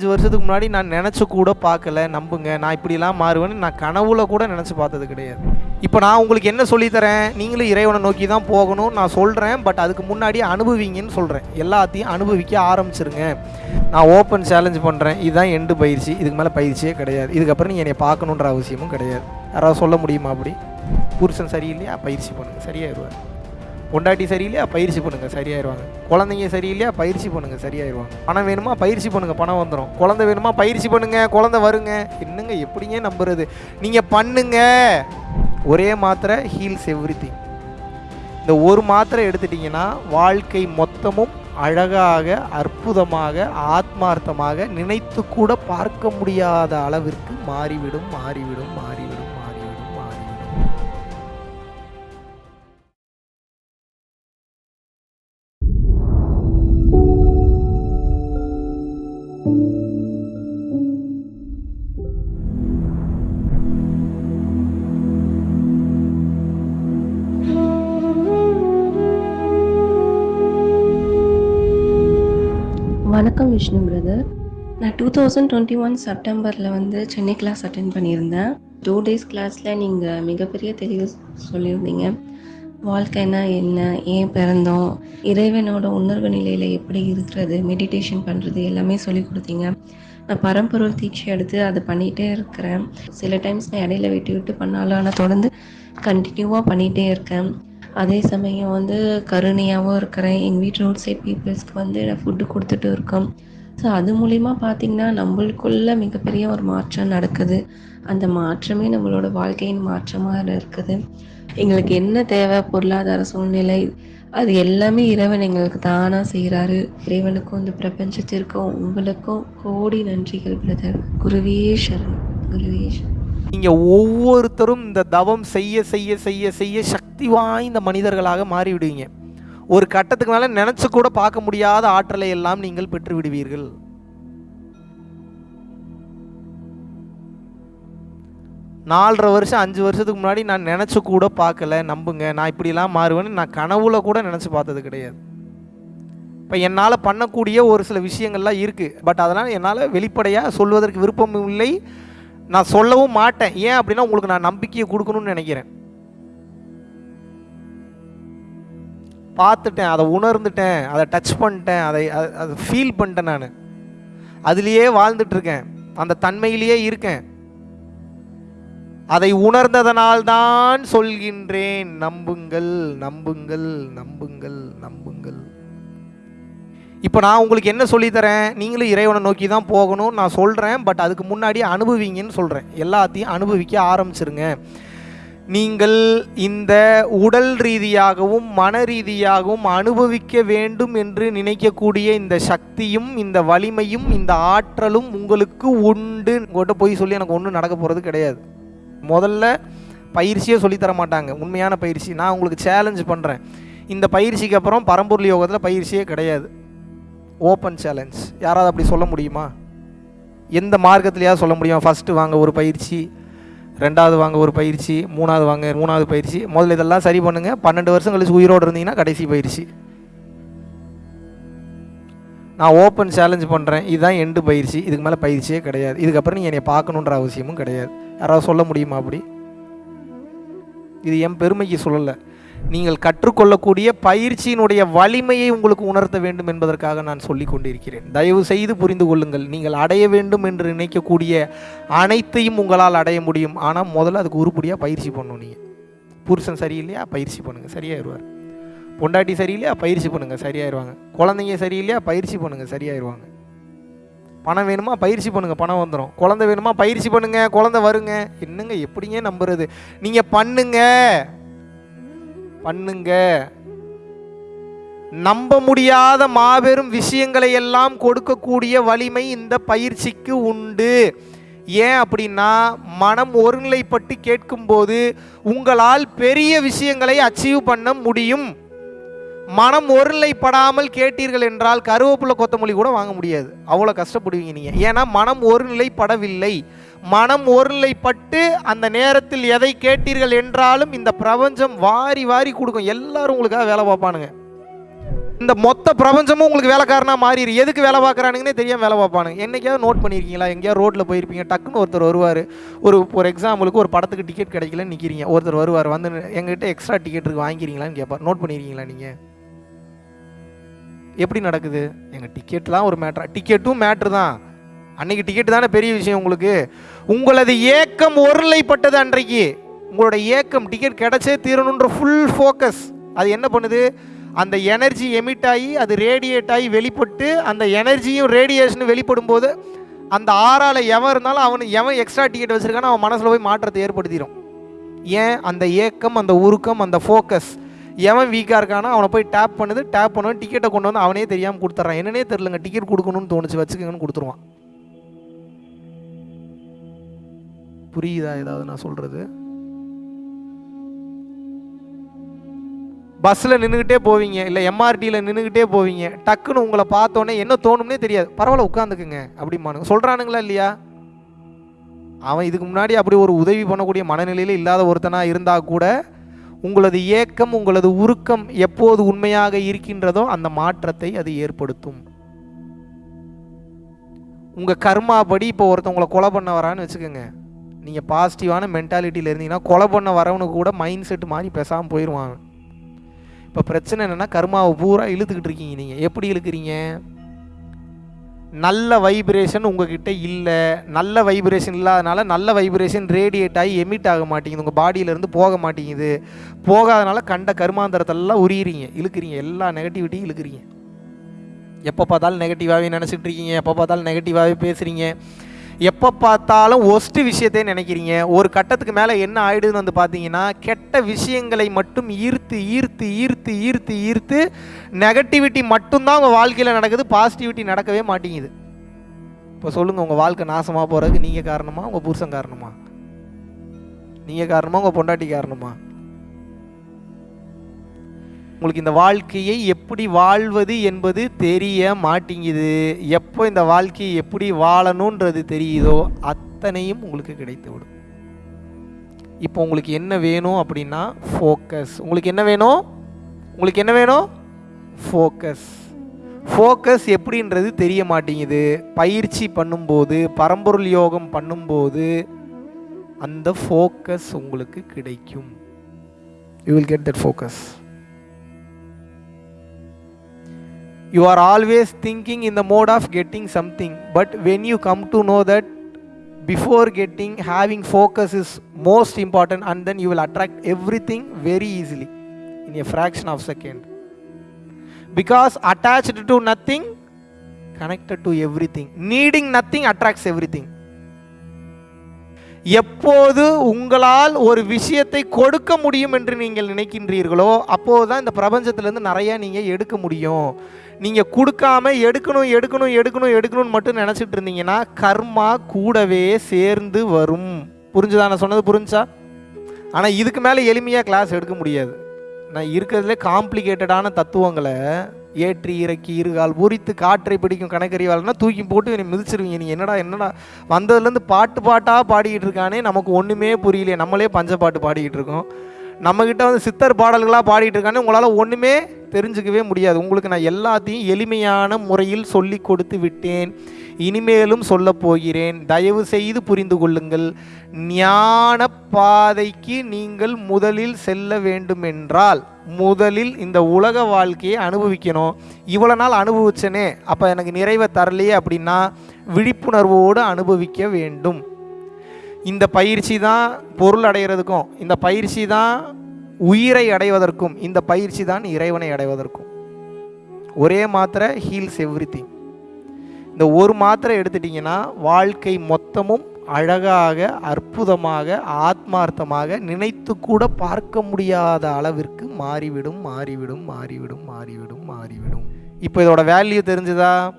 அஞ்சு வருஷத்துக்கு முன்னாடி நான் நினச்சி கூட பார்க்கல நம்புங்க. நான் இப்படிலாம் மாறுவேன்னு நான் கனவுல கூட நினச்சி பார்த்தது கிடையாது. இப்போ நான் உங்களுக்கு என்ன சொல்லித்தரேன்? நீங்களும் இறைவனை நோக்கி தான் போகணும். நான் சொல்கிறேன் பட் அதுக்கு முன்னாடி அனுபவிங்கன்னு சொல்கிறேன் எல்லாத்தையும் அனுபவிக்க ஆரம்பிச்சிருங்க. நான் ஓப்பன் சேலஞ்ச் பண்ணுறேன் இதுதான் எண்டு பயிற்சி. இதுக்கு மேலே பயிற்சியே கிடையாது. இதுக்கப்புறம் நீங்கள் என்னை பார்க்கணுன்ற அவசியமும் கிடையாது. யாராவது சொல்ல முடியுமா அப்படி? புருஷன் சரியில்லையா? பயிற்சி பண்ணுங்கள் சரியாயிருவார் பொண்டாட்டி சரியில்லையா பயிற்சி பண்ணுங்க சரியாயிருவாங்க. குழந்தைங்க சரியில்லையா பயிற்சி பண்ணுங்க சரியாயிருவாங்க. பணம் வேணுமா பயிற்சி பண்ணுங்க பணம் வந்துடும் குழந்தை வேணுமா பயிற்சி பண்ணுங்க குழந்தை வருங்க. என்னங்க எப்படிங்க நம்புறது? நீங்க பண்ணுங்க. ஒரே மாத்திரை ஹீல்ஸ் எவ்ரி இந்த ஒரு மாத்திரை எடுத்துட்டீங்கன்னா வாழ்க்கை மொத்தமும் அழகாக அற்புதமாக ஆத்மார்த்தமாக நினைத்து கூட பார்க்க முடியாத அளவிற்கு மாறிவிடும் மாறிவிடும் மாறி வணக்கம் விஷ்ணு பிரதர் நான் டூ தௌசண்ட் டுவெண்ட்டி ஒன் செப்டம்பரில் வந்து சென்னை கிளாஸ் அட்டென்ட் பண்ணியிருந்தேன். டூ டேஸ் கிளாஸில் நீங்கள் மிகப்பெரிய தெளிவு சொல்லியிருந்தீங்க. வாழ்க்கைனா என்ன ஏன் பிறந்தோம் இறைவனோட உணர்வு நிலையில் எப்படி இருக்கிறது மெடிடேஷன் பண்ணுறது எல்லாமே சொல்லி கொடுத்தீங்க. நான் பரம்பொருள் தீட்சி எடுத்து அதை பண்ணிகிட்டே இருக்கிறேன். சில டைம்ஸ் நான் இடையில விட்டு விட்டு பண்ணாலும் ஆனால் தொடர்ந்து கண்டினியூவாக பண்ணிகிட்டே இருக்கேன். அதே சமயம் வந்து கருணையாகவும் இருக்கிறேன். எங்கள் வீட்டு ரோட் சைட் பீப்புள்ஸ்க்கு வந்து நான் ஃபுட்டு கொடுத்துட்டு இருக்கோம். ஸோ அது மூலிமா பார்த்திங்கன்னா நம்மளுக்குள்ள மிகப்பெரிய ஒரு மாற்றம் நடக்குது. அந்த மாற்றமே நம்மளோட வாழ்க்கையின் மாற்றமாக இருக்குது. எங்களுக்கு என்ன தேவை? பொருளாதார சூழ்நிலை. அது எல்லாமே இறைவன் எங்களுக்கு தானாக செய்கிறாரு இறைவனுக்கும் இந்த பிரபஞ்சத்திற்கும் உங்களுக்கும் கோடி நன்றிகள் பிரதர் குருவே சரணம். குருவே சரணம். ஒவ்வொருத்தரும் இந்த தவம் செய்ய செய்ய செய்ய செய்ய சக்தி வாய்ந்த மனிதர்களாக மாறிவிடுவீங்க. ஒரு கட்டத்துக்கு மேலே நினச்சி கூட பார்க்க முடியாத ஆற்றலை எல்லாம் நீங்கள் பெற்று விடுவீர்கள் நாலரை வருஷம் அஞ்சு வருஷத்துக்கு முன்னாடி நான் நினச்சி கூட பார்க்கல நம்புங்க. நான் இப்படிலாம் மாறுவேன்னு நான் கனவுல கூட நினச்சி பார்த்தது கிடையாது. இப்போ என்னால் பண்ணக்கூடிய ஒரு சில விஷயங்கள்லாம் இருக்குது பட் அதெல்லாம் என்னால் வெளிப்படையாக சொல்வதற்கு விருப்பம் இல்லை நான் சொல்லவும் மாட்டேன். ஏன் அப்படின்னா உங்களுக்கு நான் நம்பிக்கையை கொடுக்கணும்னு நினைக்கிறேன். பார்த்துட்டேன் அதை உணர்ந்துட்டேன் அதை டச் பண்ணிட்டேன் அதை அதை ஃபீல் பண்ணிட்டேன் நான். அதுலேயே வாழ்ந்துட்டுருக்கேன். அந்த தன்மையிலேயே இருக்கேன். அதை உணர்ந்ததனால்தான் சொல்கின்றேன் நம்புங்கள் நம்புங்கள் நம்புங்கள் நம்புங்கள். இப்போ நான் உங்களுக்கு என்ன சொல்லித்தரேன் நீங்களும் இறைவனை நோக்கி தான் போகணும் நான் சொல்கிறேன் பட் அதுக்கு முன்னாடி அனுபவிங்கன்னு சொல்கிறேன் எல்லாத்தையும் அனுபவிக்க ஆரம்பிச்சிருங்க. நீங்கள் இந்த உடல் ரீதியாகவும் மன ரீதியாகவும் அனுபவிக்க வேண்டும் என்று நினைக்கக்கூடிய இந்த சக்தியும் இந்த வலிமையும் இந்த ஆற்றலும் உங்களுக்கு உண்டு. உங்கள்கிட்ட போய் சொல்லி எனக்கு ஒன்றும் நடக்க போகிறது கிடையாது. முதல்ல பயிற்சியே சொல்லித் தர மாட்டாங்க. உண்மையான பயிற்சி. நான் உங்களுக்கு சேலஞ்ச் பண்ணுறேன் இந்த பயிற்சிக்கு அப்புறம் பரம்பொருள் யோகத்தில் பயிற்சியே கிடையாது. ஓப்பன் சேலஞ்ச் யாராவது அப்படி சொல்ல முடியுமா? எந்த மார்க்கத்துலையாவது சொல்ல முடியுமா? ஃபஸ்ட்டு வாங்க ஒரு பயிற்சி. ரெண்டாவது வாங்க ஒரு பயிற்சி மூணாவது வாங்க மூணாவது பயிற்சி. முதல்ல இதெல்லாம் சரி பண்ணுங்கள் பன்னெண்டு வருஷம் கழிச்சு உயிரோடு இருந்தீங்கன்னா கடைசி பயிற்சி. நான் ஓப்பன் சேலஞ்ச் பண்ணுறேன் இதுதான் எண்டு பயிற்சி. இதுக்கு மேலே பயிற்சியே கிடையாது. இதுக்கப்புறம் நீங்கள் என்னை பார்க்கணுன்ற அவசியமும் கிடையாது. யாராவது சொல்ல முடியுமா அப்படி? இது என் பெருமைக்கு சொல்லலை. நீங்கள் கற்றுக்கொள்ளக்கூடிய பயிற்சியினுடைய வலிமையை உங்களுக்கு உணர்த்த வேண்டும் என்பதற்காக நான் சொல்லிக் கொண்டிருக்கிறேன் தயவு செய்து புரிந்து கொள்ளுங்கள். நீங்கள் அடைய வேண்டும் என்று நினைக்கக்கூடிய அனைத்தையும் உங்களால் அடைய முடியும். ஆனால் முதல்ல அதுக்கு உருப்படியாக பயிற்சி பண்ணணும் நீங்கள் புருஷன் சரியில்லையா? பயிற்சி பண்ணுங்கள் சரியாயிருவார். பொண்டாட்டி சரியில்லையா? பயிற்சி பண்ணுங்கள் சரியாயிருவாங்க. குழந்தைங்க சரியில்லையா? பயிற்சி பண்ணுங்கள் சரியாயிருவாங்க. பணம் வேணுமா? பயிற்சி பண்ணுங்க. பணம் வந்துடும் குழந்தை வேணுமா? பயிற்சி பண்ணுங்க. குழந்தை வருங்க. என்னங்க? எப்படிங்க நம்புறது? நீங்க பண்ணுங்க. பண்ணுங்க. நம்ப முடியாத மாபெரும் விஷயங்களை எல்லாம் கொடுக்கக்கூடிய வலிமை இந்த பயிற்சிக்கு உண்டு. ஏன் அப்படின்னா மனம் ஒருநிலைப்பட்டு கேட்கும்போது உங்களால் பெரிய விஷயங்களை அச்சீவ் பண்ண முடியும். மனம் ஒருநிலைப்படாமல் கேட்டீர்கள் என்றால் கருவேப்பிலை கொத்தமல்லி கூட வாங்க முடியாது. அவ்வளோ கஷ்டப்படுவீங்க நீங்கள் ஏன்னா மனம் ஒருநிலைப்படவில்லை. மனம் ஒருநிலைப்பட்டு அந்த நேரத்தில் எதை கேட்டீர்கள் என்றாலும் இந்த பிரபஞ்சம் வாரி வாரி கொடுக்கும். எல்லாரும் உங்களுக்காக வேலை பார்ப்பானுங்க. இந்த மொத்த பிரபஞ்சமும் உங்களுக்கு வேலைக்காரனாக மாறிடு எதுக்கு வேலை பார்க்குறானுங்கன்னே தெரியாமல் வேலை பார்ப்பானுங்க. என்னைக்காவது நோட் பண்ணியிருக்கீங்களா எங்கேயாவது ரோட்டில் போயிருப்பீங்க. டக்குன்னு ஒருத்தர் வருவார். ஒரு ஒரு எக்ஸாம்பிளுக்கு ஒரு படத்துக்கு டிக்கெட் கிடைக்கலன்னு நிற்கிறீங்க ஒருத்தர் வருவார். வந்து எங்ககிட்ட எக்ஸ்ட்ரா டிக்கெட் இருக்கு. வாங்கிக்கிறீங்களான்னு கேட்பார் நோட் பண்ணியிருக்கீங்களா நீங்கள் எப்படி நடக்குது? எங்கள் டிக்கெட்லாம் ஒரு மேட்ரா டிக்கெட்டும் மேட்ரு தான். அன்னைக்கு டிக்கெட் தானே பெரிய விஷயம் உங்களுக்கு? உங்களது ஏக்கம் ஒருலைப்பட்டது அன்றைக்கு. உங்களோட ஏக்கம் டிக்கெட் கிடைச்சே தீரணுன்ற ஃபுல் ஃபோக்கஸ் அது என்ன பண்ணுது? அந்த எனர்ஜி எமிட் ஆகி அது ரேடியேட் ஆகி வெளிப்பட்டு அந்த எனர்ஜியும் ரேடியேஷனும் வெளிப்படும் போது அந்த ஆறால் எவன் இருந்தாலும் அவன் எவன் எக்ஸ்ட்ரா டிக்கெட் வச்சிருக்கானோ அவன் மனசில் போய் மாற்றத்தை ஏற்படுத்திடும் ஏன்? அந்த ஏக்கம் அந்த உருக்கம் அந்த ஃபோக்கஸ் எவன் வீக்காக இருக்கானோ அவனை போய் டேப் பண்ணுது. டேப் பண்ணுவோம் டிக்கெட்டை கொண்டு வந்து அவனே தெரியாமல் கொடுத்துட்றான் என்னன்னே தெரிலங்க டிக்கெட் கொடுக்கணும்னு தோணுச்சு. வச்சுக்கங்கன்னு கொடுத்துருவான். புரியுதா? ஏதாவது நான் சொல்கிறது பஸ்ஸில் நின்றுக்கிட்டே போவீங்க இல்லை எம்ஆர்டியில் நின்றுக்கிட்டே போவீங்க டக்குன்னு உங்களை பார்த்தோன்னே என்ன தோணும்னே தெரியாது. பரவாயில்ல உட்காந்துக்குங்க அப்படிமானுங்க சொல்கிறானுங்களா இல்லையா? அவன் இதுக்கு முன்னாடி அப்படி ஒரு உதவி பண்ணக்கூடிய மனநிலையில் இல்லாத ஒருத்தனாக இருந்தால் கூட உங்களது ஏக்கம் உங்களது உருக்கம் எப்போது உண்மையாக இருக்கின்றதோ அந்த மாற்றத்தை அது ஏற்படுத்தும். உங்கள் கர்மாபடி இப்போ ஒருத்தவங்களை கொலை பண்ண வரான்னு வச்சுக்கோங்க. நீங்கள் பாசிட்டிவான மென்டாலிட்டியில் இருந்தீங்கன்னா கொலை பண்ண வரவனுக்கு கூட மைண்ட் செட் மாதிரி பேசாமல் போயிடுவான் இப்போ பிரச்சனை என்னென்னா கர்மாவை பூரா இழுத்துக்கிட்டு இருக்கீங்க நீங்கள் எப்படி இழுக்கிறீங்க? நல்ல வைப்ரேஷன் உங்ககிட்ட இல்லை. நல்ல வைப்ரேஷன் இல்லாதனால நல்ல வைப்ரேஷன் ரேடியேட் ஆகி எமிட் ஆக மாட்டேங்குது. உங்கள் பாடியிலேருந்து போக மாட்டேங்குது. போகாதனால கண்ட கருமாந்தரத்தெல்லாம் உரியிறீங்க இழுக்கிறீங்க. எல்லா நெகட்டிவிட்டியும் இழுக்கிறீங்க. எப்போ பார்த்தாலும் நெகட்டிவாகவே நினச்சிட்டு இருக்கீங்க. எப்போ பார்த்தாலும் நெகட்டிவாகவே பேசுகிறீங்க எப்போ பார்த்தாலும் ஒஸ்ட்டு விஷயத்தையே நினைக்கிறீங்க. ஒரு கட்டத்துக்கு மேலே என்ன ஆயிடுதுன்னு வந்து பார்த்தீங்கன்னா கெட்ட விஷயங்களை மட்டும் ஈர்த்து ஈர்த்து ஈர்த்து ஈர்த்து ஈர்த்து நெகட்டிவிட்டி மட்டும்தான் உங்கள் வாழ்க்கையில் நடக்குது பாசிட்டிவிட்டி நடக்கவே மாட்டேங்குது. இப்போ சொல்லுங்கள் உங்கள் வாழ்க்கை நாசமாக போகிறதுக்கு நீங்கள் காரணமா உங்கள் புருஷன் காரணமா? நீங்கள் காரணமா உங்கள் பொண்டாட்டி காரணமா? உங்களுக்கு இந்த வாழ்க்கையை எப்படி வாழ்வது என்பது தெரிய மாட்டேங்குது. எப்போ இந்த வாழ்க்கையை எப்படி வாழணுன்றது தெரியுதோ அத்தனையும் உங்களுக்கு கிடைத்து விடும் இப்போ உங்களுக்கு என்ன வேணும் அப்படின்னா ஃபோக்கஸ் உங்களுக்கு என்ன வேணும்? உங்களுக்கு என்ன வேணும்? ஃபோக்கஸ் ஃபோக்கஸ் எப்படின்றது தெரிய மாட்டேங்குது. பயிற்சி பண்ணும்போது பரம்பொருள் யோகம் பண்ணும்போது அந்த ஃபோக்கஸ் உங்களுக்கு கிடைக்கும். You will get that focus you are always thinking in the mode of getting something but when you come to know that before getting having focus is most important and then you will attract everything very easily in a fraction of second because attached to nothing connected to everything needing nothing attracts everything எப்போது உங்களால் ஒரு விஷயத்தை கொடுக்க முடியும் என்று நீங்கள் நினைக்கின்றீர்களோ அப்போது தான் இந்த பிரபஞ்சத்திலேருந்து நிறையா நீங்கள் எடுக்க முடியும் நீங்கள் கொடுக்காம எடுக்கணும் எடுக்கணும் எடுக்கணும் எடுக்கணும்னு மட்டும் நினச்சிட்டு இருந்தீங்கன்னா கர்மா கூடவே சேர்ந்து வரும். புரிஞ்சுதா? நான் சொன்னது புரிஞ்சா? ஆனால் இதுக்கு மேலே எளிமையாக கிளாஸ் எடுக்க முடியாது. நான் இருக்கிறதுல காம்ப்ளிகேட்டடான தத்துவங்களை ஏற்றி இறக்கி இருகால் உரித்து காற்றை பிடிக்கும் கணக்கறிவாள்னா தூக்கி போட்டு என்னை மிதிச்சிருவீங்க. நீங்கள் என்னடா என்னடா? வந்ததுலேருந்து பாட்டு பாட்டாக பாடிக்கிட்டு இருக்கானே நமக்கு ஒன்றுமே புரியலையே. நம்மளே பஞ்ச பாட்டு பாடிக்கிட்டு இருக்கோம். நம்மக்கிட்ட வந்து சித்தர் பாடல்களாக பாடிக்கிட்டு இருக்கானே உங்களால் ஒன்றுமே தெரிஞ்சுக்கவே முடியாது. உங்களுக்கு நான் எல்லாத்தையும் எளிமையான முறையில் சொல்லி கொடுத்து விட்டேன். இனிமேலும் சொல்ல போகிறேன். தயவு செய்து புரிந்து கொள்ளுங்கள். ஞான பாதைக்கு நீங்கள் முதலில் செல்ல வேண்டுமென்றால் முதலில் இந்த உலக வாழ்க்கையை அனுபவிக்கணும். இவ்வளோ நாள் அனுபவிச்சனே அப்போ எனக்கு நிறைவை தரலையே அப்படின்னா விழிப்புணர்வோடு அனுபவிக்க வேண்டும். இந்த பயிற்சி தான் பொருள் அடைகிறதுக்கும் இந்த பயிற்சி தான் உயிரை அடைவதற்கும் இந்த பயிற்சி தான் இறைவனை அடைவதற்கும். ஒரே மாத்திரை ஹீல்ஸ் எவ்ரி இந்த ஒரு மாத்திரை எடுத்துட்டிங்கன்னா வாழ்க்கை மொத்தமும் அழகாக அற்புதமாக ஆத்மார்த்தமாக நினைத்து கூட பார்க்க முடியாத அளவிற்கு மாறிவிடும் மாறிவிடும் மாறிவிடும் மாறிவிடும் மாறிவிடும். இப்போ இதோட வேல்யூ தெரிஞ்சுதா?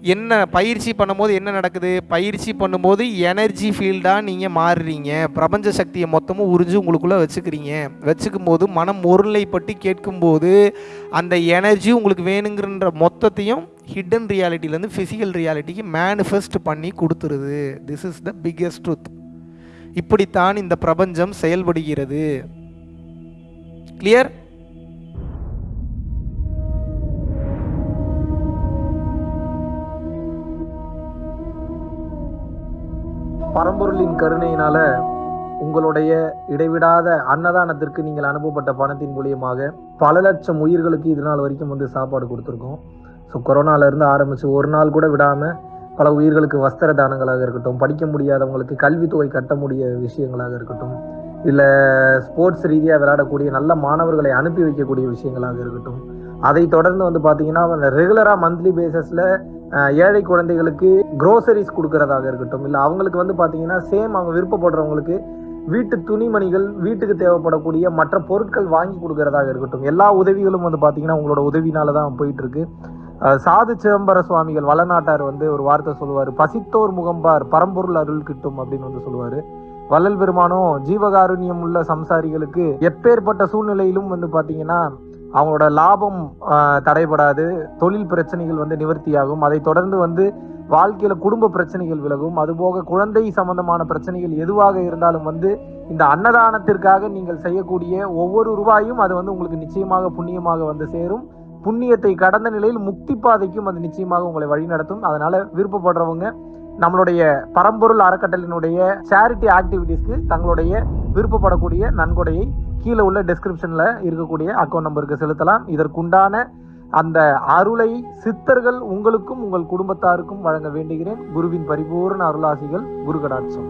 என்ன பயிற்சி பண்ணும்போது என்ன நடக்குது? பயிற்சி பண்ணும்போது எனர்ஜி ஃபீல்டாக நீங்கள் மாறுறீங்க. பிரபஞ்ச சக்தியை மொத்தமும் உறிஞ்சு உங்களுக்குள்ளே வச்சுக்கிறீங்க. வச்சுக்கும் போது மனம் ஒருநிலைப்பட்டு கேட்கும்போது அந்த எனர்ஜி உங்களுக்கு வேணுங்கிற மொத்தத்தையும் ஹிடன் ரியாலிட்டிலேருந்து ஃபிசிக்கல் ரியாலிட்டிக்கு மேனிஃபெஸ்ட் பண்ணி கொடுத்துருது. This is the biggest truth இப்படித்தான் இந்த பிரபஞ்சம் செயல்படுகிறது. கிளியர் பரம்பொருளின் கருணையினால உங்களுடைய இடைவிடாத அன்னதானத்திற்கு நீங்கள் அனுப்பப்பட்ட பணத்தின் மூலியமாக பல லட்சம் உயிர்களுக்கு இது நாள் வரைக்கும் வந்து சாப்பாடு கொடுத்துருக்கோம். ஸோ கொரோனாலேருந்து ஆரம்பித்து ஒரு நாள் கூட விடாமல் பல உயிர்களுக்கு வஸ்திர தானங்களாக இருக்கட்டும் படிக்க முடியாதவங்களுக்கு கல்வித்தொகை கட்ட முடிய விஷயங்களாக இருக்கட்டும் இல்லை ஸ்போர்ட்ஸ் ரீதியாக விளையாடக்கூடிய நல்ல மாணவர்களை அனுப்பி வைக்கக்கூடிய விஷயங்களாக இருக்கட்டும் அதை தொடர்ந்து வந்து பார்த்தீங்கன்னா ரெகுலராக மந்த்லி பேசிஸில் ஏழை குழந்தைகளுக்கு குரோசரிஸ் கொடுக்கறதாக இருக்கட்டும் இல்லை அவங்களுக்கு வந்து பார்த்தீங்கன்னா சேம் அவங்க விருப்பப்படுறவங்களுக்கு வீட்டு துணிமணிகள் வீட்டுக்கு தேவைப்படக்கூடிய மற்ற பொருட்கள் வாங்கி கொடுக்கறதாக இருக்கட்டும் எல்லா உதவிகளும் வந்து பார்த்தீங்கன்னா உங்களோட உதவினால தான் போயிட்டு இருக்கு சாது சிதம்பர சுவாமிகள் வளநாட்டார் வந்து ஒரு வார்த்தை சொல்லுவார் பசித்தோர் முகம்பார் பரம்பொருள் அருள் கிட்டும் அப்படின்னு வந்து சொல்லுவார். வள்ளல் பெருமானும் ஜீவகாருண்யம் உள்ள சம்சாரிகளுக்கு எப்பேற்பட்ட சூழ்நிலையிலும் வந்து பார்த்தீங்கன்னா அவங்களோட லாபம் தடைபடாது. தொழில் பிரச்சனைகள் வந்து நிவர்த்தியாகும். அதை தொடர்ந்து வந்து வாழ்க்கையில குடும்ப பிரச்சனைகள் விலகும். அதுபோக குழந்தை சம்பந்தமான பிரச்சனைகள் எதுவாக இருந்தாலும் வந்து இந்த அன்னதானத்திற்காக நீங்கள் செய்யக்கூடிய ஒவ்வொரு ரூபாயும் அது வந்து உங்களுக்கு நிச்சயமாக புண்ணியமாக வந்து சேரும். புண்ணியத்தை கடந்த நிலையில் முக்தி பாதைக்கும் அது நிச்சயமாக உங்களை வழிநடத்தும் அதனால விருப்பப்படுறவங்க நம்மளுடைய பரம்பொருள் அறக்கட்டளினுடைய சேரிட்டி ஆக்டிவிட்டீஸ்க்கு தங்களுடைய விருப்பப்படக்கூடிய நன்கொடையை கீழே உள்ள டெஸ்கிரிப்ஷனில் இருக்கக்கூடிய அக்கௌண்ட் நம்பருக்கு செலுத்தலாம். இதற்குண்டான அந்த அருளை சித்தர்கள் உங்களுக்கும் உங்கள் குடும்பத்தாருக்கும் வழங்க வேண்டுகிறேன். குருவின் பரிபூர்ண அருளாசிகள் குரு கடாட்சம்